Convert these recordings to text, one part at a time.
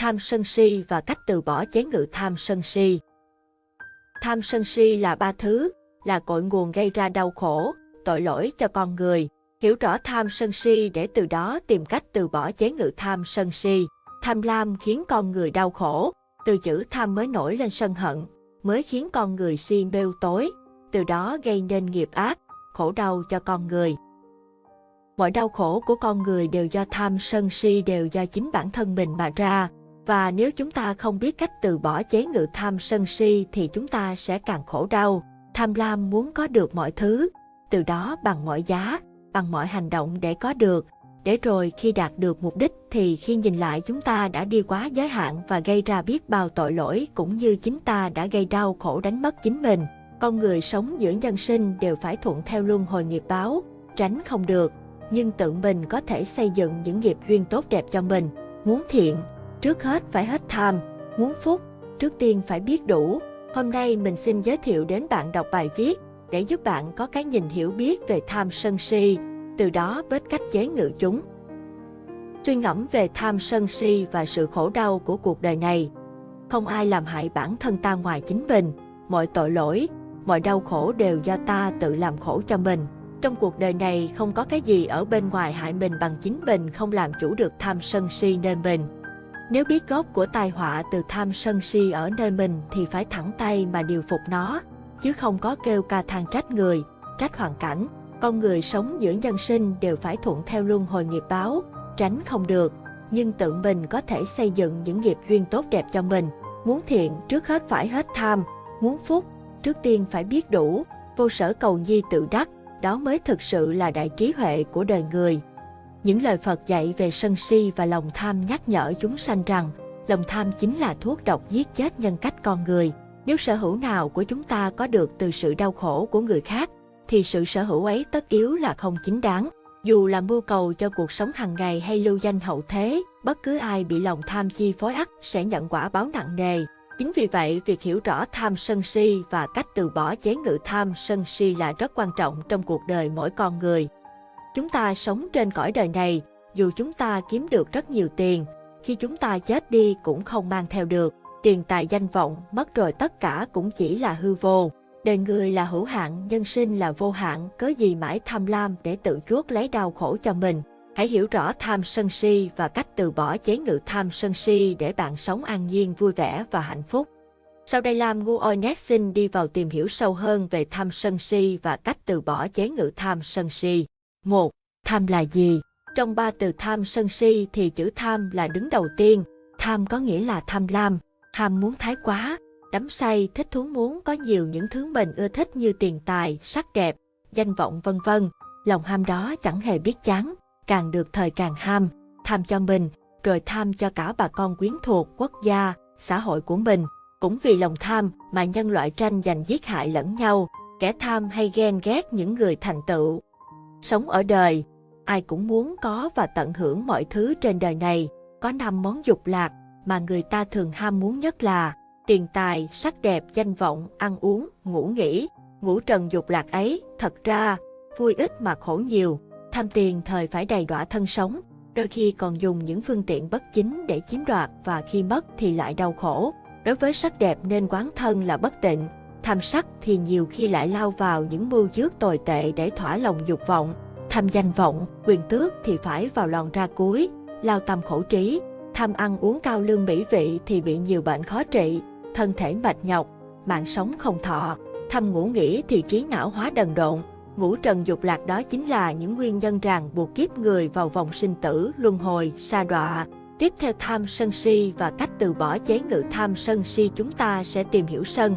tham sân si và cách từ bỏ chế ngự tham sân si. Tham sân si là ba thứ, là cội nguồn gây ra đau khổ, tội lỗi cho con người. Hiểu rõ tham sân si để từ đó tìm cách từ bỏ chế ngự tham sân si. Tham lam khiến con người đau khổ, từ chữ tham mới nổi lên sân hận, mới khiến con người si bêu tối, từ đó gây nên nghiệp ác, khổ đau cho con người. Mọi đau khổ của con người đều do tham sân si đều do chính bản thân mình mà ra, và nếu chúng ta không biết cách từ bỏ chế ngự tham sân si thì chúng ta sẽ càng khổ đau. Tham lam muốn có được mọi thứ, từ đó bằng mọi giá, bằng mọi hành động để có được, để rồi khi đạt được mục đích thì khi nhìn lại chúng ta đã đi quá giới hạn và gây ra biết bao tội lỗi cũng như chính ta đã gây đau khổ đánh mất chính mình. Con người sống giữa nhân sinh đều phải thuận theo luân hồi nghiệp báo, tránh không được, nhưng tự mình có thể xây dựng những nghiệp duyên tốt đẹp cho mình. Muốn thiện, trước hết phải hết tham, muốn phúc, trước tiên phải biết đủ. Hôm nay mình xin giới thiệu đến bạn đọc bài viết để giúp bạn có cái nhìn hiểu biết về tham sân si, từ đó biết cách chế ngự chúng. Suy ngẫm về tham sân si và sự khổ đau của cuộc đời này. Không ai làm hại bản thân ta ngoài chính mình, mọi tội lỗi, mọi đau khổ đều do ta tự làm khổ cho mình. Trong cuộc đời này không có cái gì ở bên ngoài hại mình bằng chính mình không làm chủ được tham sân si nên mình. Nếu biết gốc của tai họa từ tham sân si ở nơi mình thì phải thẳng tay mà điều phục nó, chứ không có kêu ca than trách người, trách hoàn cảnh. Con người sống giữa nhân sinh đều phải thuận theo luân hồi nghiệp báo, tránh không được, nhưng tự mình có thể xây dựng những nghiệp duyên tốt đẹp cho mình. Muốn thiện trước hết phải hết tham, muốn phúc trước tiên phải biết đủ, vô sở cầu nhi tự đắc, đó mới thực sự là đại trí huệ của đời người. Những lời Phật dạy về sân si và lòng tham nhắc nhở chúng sanh rằng, lòng tham chính là thuốc độc giết chết nhân cách con người. Nếu sở hữu nào của chúng ta có được từ sự đau khổ của người khác, thì sự sở hữu ấy tất yếu là không chính đáng. Dù là mưu cầu cho cuộc sống hàng ngày hay lưu danh hậu thế, bất cứ ai bị lòng tham chi phối ắt sẽ nhận quả báo nặng nề. Chính vì vậy, việc hiểu rõ tham sân si và cách từ bỏ chế ngự tham sân si là rất quan trọng trong cuộc đời mỗi con người. Chúng ta sống trên cõi đời này, dù chúng ta kiếm được rất nhiều tiền, khi chúng ta chết đi cũng không mang theo được. Tiền tài danh vọng mất rồi tất cả cũng chỉ là hư vô. Đời người là hữu hạn, nhân sinh là vô hạn, cớ gì mãi tham lam để tự chuốc lấy đau khổ cho mình. Hãy hiểu rõ tham sân si và cách từ bỏ chế ngự tham sân si để bạn sống an nhiên, vui vẻ và hạnh phúc. Sau đây Lam Ngu Oinet xin đi vào tìm hiểu sâu hơn về tham sân si và cách từ bỏ chế ngự tham sân si. 1. Tham là gì? Trong ba từ tham sân si thì chữ tham là đứng đầu tiên. Tham có nghĩa là tham lam, ham muốn thái quá, đắm say, thích thú muốn có nhiều những thứ mình ưa thích như tiền tài, sắc đẹp, danh vọng vân vân. Lòng ham đó chẳng hề biết chán, càng được thời càng ham, tham cho mình, rồi tham cho cả bà con quyến thuộc quốc gia, xã hội của mình. Cũng vì lòng tham mà nhân loại tranh giành giết hại lẫn nhau, kẻ tham hay ghen ghét những người thành tựu. Sống ở đời, ai cũng muốn có và tận hưởng mọi thứ trên đời này. Có năm món dục lạc mà người ta thường ham muốn nhất là tiền tài, sắc đẹp, danh vọng, ăn uống, ngủ nghỉ. Ngũ trần dục lạc ấy, thật ra, vui ít mà khổ nhiều. Tham tiền thời phải đầy đọa thân sống, đôi khi còn dùng những phương tiện bất chính để chiếm đoạt và khi mất thì lại đau khổ. Đối với sắc đẹp nên quán thân là bất tịnh, tham sắc thì nhiều khi lại lao vào những mưu dước tồi tệ để thỏa lòng dục vọng. Tham danh vọng, quyền tước thì phải vào lòn ra cuối, lao tâm khổ trí. Tham ăn uống cao lương mỹ vị thì bị nhiều bệnh khó trị, thân thể mệt nhọc, mạng sống không thọ. Tham ngủ nghỉ thì trí não hóa đần độn, Ngũ trần dục lạc đó chính là những nguyên nhân ràng buộc kiếp người vào vòng sinh tử, luân hồi, sa đọa. Tiếp theo tham sân si và cách từ bỏ chế ngự tham sân si chúng ta sẽ tìm hiểu sân.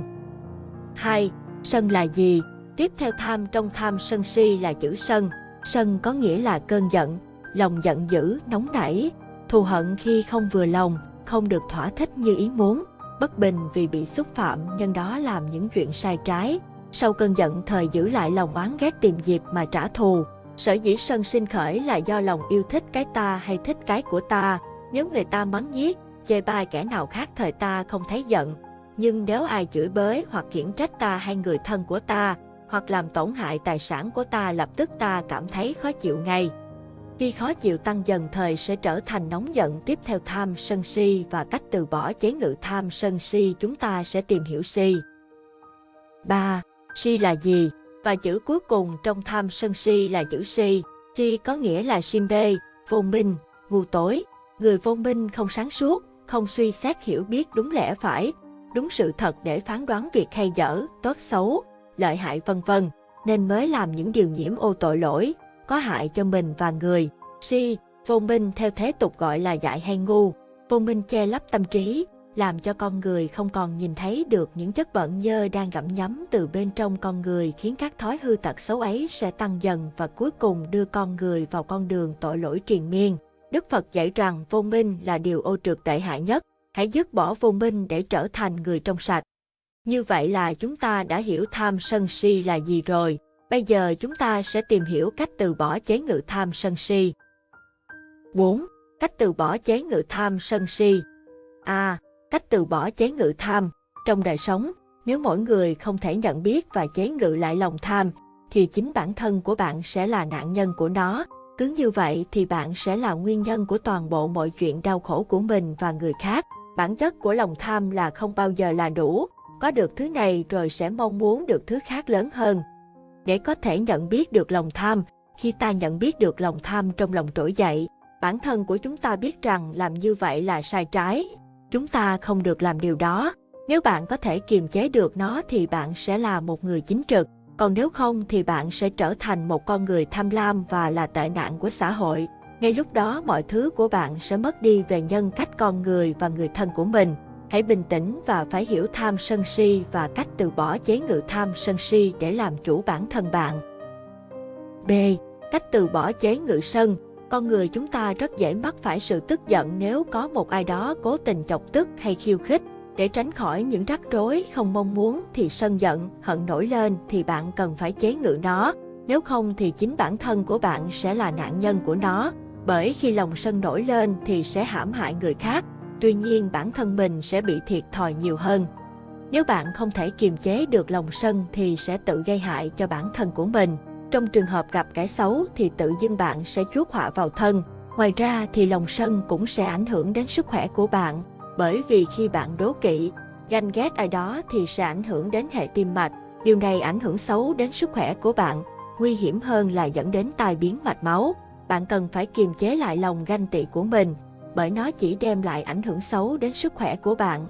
2. Sân là gì? Tiếp theo tham trong tham sân si là chữ sân. Sân có nghĩa là cơn giận, lòng giận dữ, nóng nảy, thù hận khi không vừa lòng, không được thỏa thích như ý muốn, bất bình vì bị xúc phạm nhân đó làm những chuyện sai trái, sau cơn giận thời giữ lại lòng oán ghét tìm dịp mà trả thù. Sở dĩ sân sinh khởi là do lòng yêu thích cái ta hay thích cái của ta. Nếu người ta mắng giết, chê bai kẻ nào khác thời ta không thấy giận. Nhưng nếu ai chửi bới hoặc khiển trách ta hay người thân của ta, hoặc làm tổn hại tài sản của ta lập tức ta cảm thấy khó chịu ngay. Khi khó chịu tăng dần thời sẽ trở thành nóng giận tiếp theo tham sân si và cách từ bỏ chế ngự tham sân si chúng ta sẽ tìm hiểu si. 3. Si là gì? Và chữ cuối cùng trong tham sân si là chữ si. Si có nghĩa là sim bê, vô minh, ngu tối. Người vô minh không sáng suốt, không suy xét hiểu biết đúng lẽ phải, đúng sự thật để phán đoán việc hay dở, tốt xấu, lợi hại vân vân, nên mới làm những điều nhiễm ô tội lỗi, có hại cho mình và người. Si, vô minh theo thế tục gọi là dại hay ngu. Vô minh che lấp tâm trí, làm cho con người không còn nhìn thấy được những chất bẩn nhơ đang gặm nhấm từ bên trong con người khiến các thói hư tật xấu ấy sẽ tăng dần và cuối cùng đưa con người vào con đường tội lỗi triền miên. Đức Phật dạy rằng vô minh là điều ô trượt tệ hại nhất, hãy dứt bỏ vô minh để trở thành người trong sạch. Như vậy là chúng ta đã hiểu tham sân si là gì rồi. Bây giờ chúng ta sẽ tìm hiểu cách từ bỏ chế ngự tham sân si. 4. Cách từ bỏ chế ngự tham sân si. A. À, cách từ bỏ chế ngự tham. Trong đời sống, nếu mỗi người không thể nhận biết và chế ngự lại lòng tham, thì chính bản thân của bạn sẽ là nạn nhân của nó. Cứ như vậy thì bạn sẽ là nguyên nhân của toàn bộ mọi chuyện đau khổ của mình và người khác. Bản chất của lòng tham là không bao giờ là đủ, có được thứ này rồi sẽ mong muốn được thứ khác lớn hơn. Để có thể nhận biết được lòng tham, khi ta nhận biết được lòng tham trong lòng trỗi dậy, bản thân của chúng ta biết rằng làm như vậy là sai trái. Chúng ta không được làm điều đó. Nếu bạn có thể kiềm chế được nó thì bạn sẽ là một người chính trực, còn nếu không thì bạn sẽ trở thành một con người tham lam và là tệ nạn của xã hội. Ngay lúc đó mọi thứ của bạn sẽ mất đi về nhân cách con người và người thân của mình. Hãy bình tĩnh và phải hiểu tham sân si và cách từ bỏ chế ngự tham sân si để làm chủ bản thân bạn. B. Cách từ bỏ chế ngự sân. Con người chúng ta rất dễ mắc phải sự tức giận nếu có một ai đó cố tình chọc tức hay khiêu khích. Để tránh khỏi những rắc rối không mong muốn thì sân giận, hận nổi lên thì bạn cần phải chế ngự nó. Nếu không thì chính bản thân của bạn sẽ là nạn nhân của nó. Bởi khi lòng sân nổi lên thì sẽ hãm hại người khác, tuy nhiên bản thân mình sẽ bị thiệt thòi nhiều hơn. Nếu bạn không thể kiềm chế được lòng sân thì sẽ tự gây hại cho bản thân của mình. Trong trường hợp gặp kẻ xấu thì tự dưng bạn sẽ chuốc họa vào thân. Ngoài ra thì lòng sân cũng sẽ ảnh hưởng đến sức khỏe của bạn. Bởi vì khi bạn đố kỵ, ganh ghét ai đó thì sẽ ảnh hưởng đến hệ tim mạch. Điều này ảnh hưởng xấu đến sức khỏe của bạn. Nguy hiểm hơn là dẫn đến tai biến mạch máu. Bạn cần phải kiềm chế lại lòng ganh tị của mình, bởi nó chỉ đem lại ảnh hưởng xấu đến sức khỏe của bạn.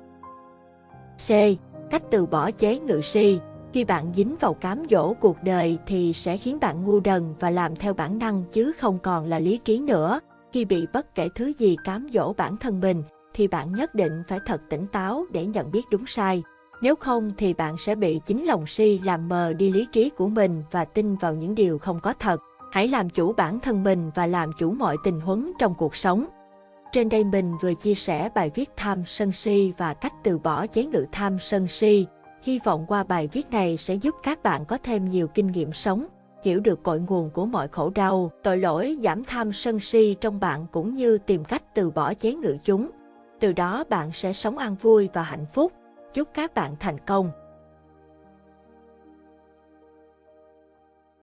C. Cách từ bỏ chế ngự si Khi bạn dính vào cám dỗ cuộc đời thì sẽ khiến bạn ngu đần và làm theo bản năng chứ không còn là lý trí nữa. Khi bị bất kể thứ gì cám dỗ bản thân mình, thì bạn nhất định phải thật tỉnh táo để nhận biết đúng sai. Nếu không thì bạn sẽ bị chính lòng si làm mờ đi lý trí của mình và tin vào những điều không có thật. Hãy làm chủ bản thân mình và làm chủ mọi tình huống trong cuộc sống. Trên đây mình vừa chia sẻ bài viết tham sân si và cách từ bỏ chế ngự tham sân si. Hy vọng qua bài viết này sẽ giúp các bạn có thêm nhiều kinh nghiệm sống, hiểu được cội nguồn của mọi khổ đau, tội lỗi, giảm tham sân si trong bạn cũng như tìm cách từ bỏ chế ngự chúng. Từ đó bạn sẽ sống an vui và hạnh phúc. Chúc các bạn thành công.